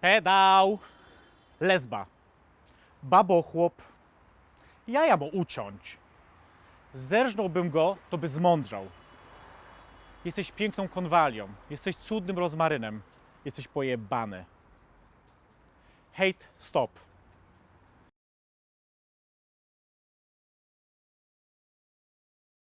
Pedał. Lesba. babo Babochłop. Jaja mu uciąć. Zerżnąłbym go, to by zmądrzał. Jesteś piękną konwalią. Jesteś cudnym rozmarynem. Jesteś pojebany. Hate stop.